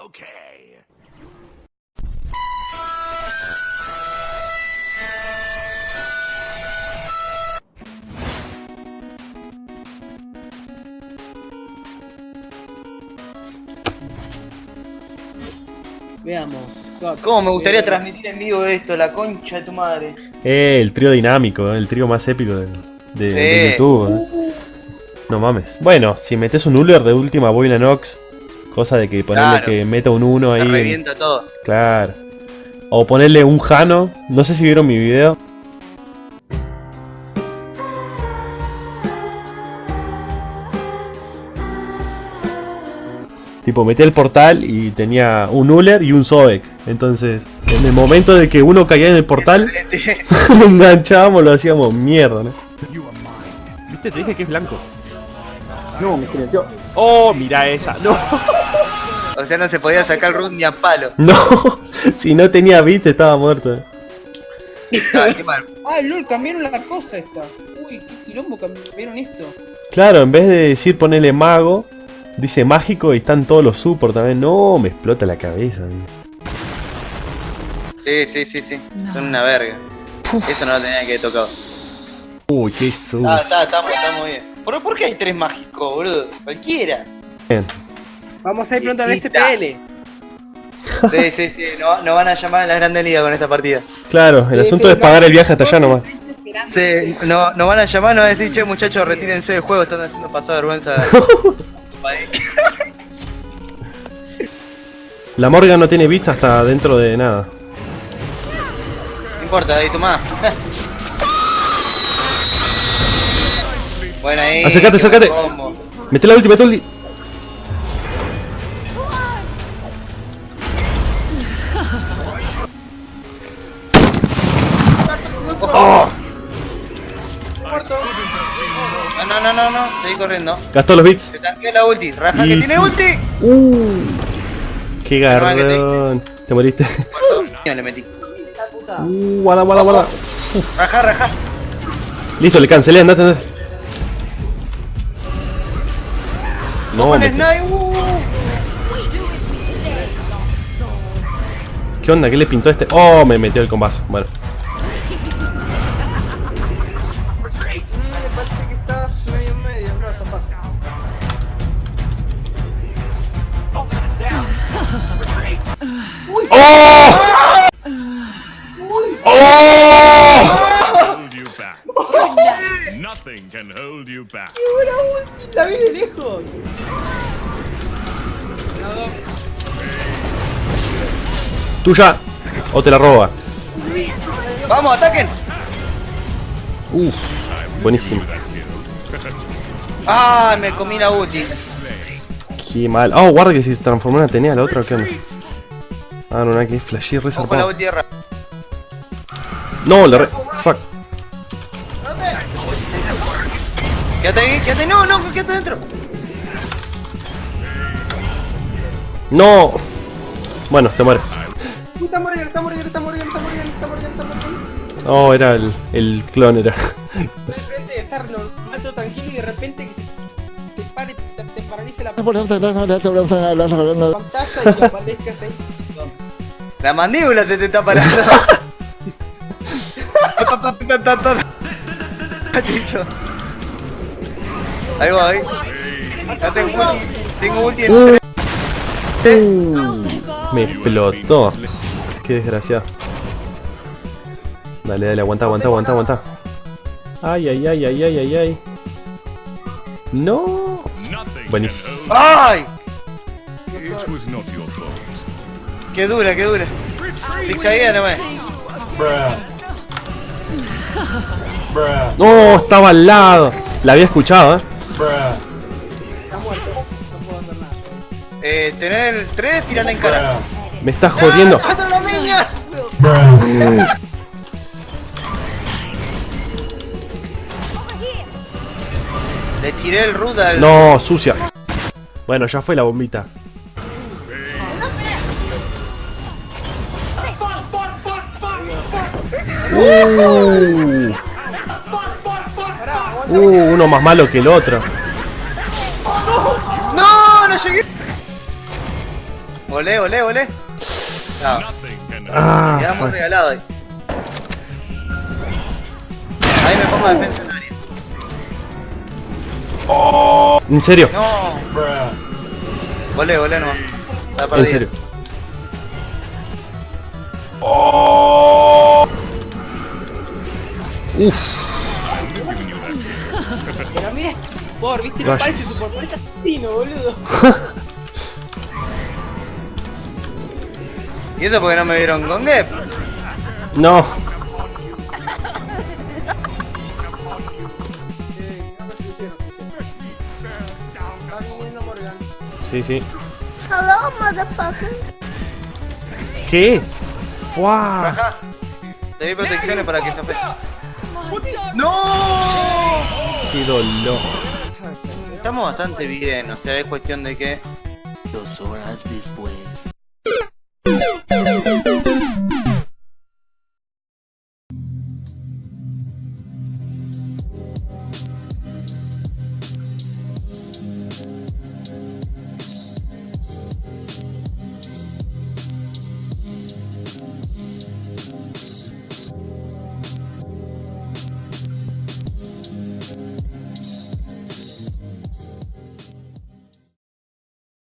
Okay. Veamos. Cox, ¿Cómo me gustaría eh, transmitir en vivo esto? La concha de tu madre. Eh, el trío dinámico, eh, el trío más épico de, de- Sí. de YouTube. eh. No mames. Bueno, si metes un Uller de última Boina Nox, cosa de que ponerle Claro. que meta un 1 Me ahí. revienta todo. Claro. O ponerle un Jano. No sé si vieron mi video. Tipo, metí el portal y tenía un Uller y un Sobek. Entonces, en el momento de que uno caía en el portal, lo enganchábamos, lo hacíamos mierda, ¿no? ¿Viste? Te dije que es blanco. No, me silenció. Oh, mira esa. No. O sea, no se podía sacar run ni a palo. No. Si no tenía bits estaba muerto. eh. Ah, qué mal. Ah, lol, cambiaron la cosa esta. Uy, qué quilombo cambiaron esto. Claro, en vez de decir ponerle mago, dice mágico y están todos los support también. No, me explota la cabeza. tío. Sí, sí, sí, sí. Son una verga. Eso no lo tenía que haber tocado. Uy, qué sucio. Ah, está, estamos, estamos bien. ¿Por, ¿Por qué hay tres mágicos, boludo? Cualquiera. Vamos a ir pronto al. SPL. Sí, sí, sí. Nos no van a llamar a la Grande Liga con esta partida. Claro, el Sí, asunto sí, es pagar el viaje hasta allá nomás. Sí, no, nos van a llamar, nos van a decir, che muchachos, retírense del juego, están haciendo pasar vergüenza. La Morgan no tiene bits hasta dentro de nada. No importa, ahí tomá. Ahí. Acercate, qué acercate. buen combo. Mete la última, Tolly. No, no, no, no, no, seguí corriendo. Gastó los bits. Se tanquea la ulti. Raja que Y tiene ulti. Uh, qué que te- garrón. Te moriste. No, le metí. Uh. Raja, raja. Listo, le cancelé, andate, andate. No, me- Snipe. Uh. ¿Qué onda? ¿Qué le pintó este? Oh, me metió el combazo. Bueno. Nothing can hold you back. La vi de lejos. Tuya. O te la roba. Vamos, ataquen. Uf. Buenísimo. Ah, me comí la ulti. Qué mal. Oh, guarda que si se transformó en Atenea la otra, ¿qué onda? Ah, no, nada que flashé re la zarpado. ulti de. No, le re... Fuck. Quédate ahí, quédate. No, no, quédate dentro. No. Bueno, se muere. Uy, está muriendo, está muriendo, está muriendo, está muriendo, está muriendo, está muriendo. Oh, era el, el clon, era. De repente estar tranquilo y de repente que se te pare, te, te paralice la pantalla y que aparezcas ahí. La mandíbula se te está parando. Dicho. Ahí va, ahí. Ya tengo ulti. Tengo ulti en tres. Uh, me explotó. Qué desgraciado. Dale, dale, aguanta, aguanta, aguanta, aguanta. Ay, ay, ay, ay, ay, ay, ay. No. Buenísimo. ¡Ay! Qué dura, qué dura. Zigzaguea nomás. No, estaba al lado. La había escuchado, eh. Está muerto, no puedo hacer nada. Eh, tener el 3, tirarla en cara. Me estás jodiendo. ¡Ah, ¡Mátalo la niña! Le tiré el al. No, sucia. Bueno, ya fue la bombita. Uh, Uh, uno más malo que el otro. ¡No! ¡No llegué! Olé, olé, olé. No, Ah, quedamos regalados ahí. Ahí me pongo defensa en área. en serio, No. Olé, olé, no. Está en serio. Uf, Pero mira este support, viste, no parece support, parece asesino, boludo. ¿Y eso porque no me vieron con Gep? no. Sí, sí. Hello, motherfucker. ¿Qué? ¡Fua! Te di protecciones para que se afecte. ¡No! ¡Qué dolor! Estamos bastante bien, o sea, es cuestión de que Dos horas después.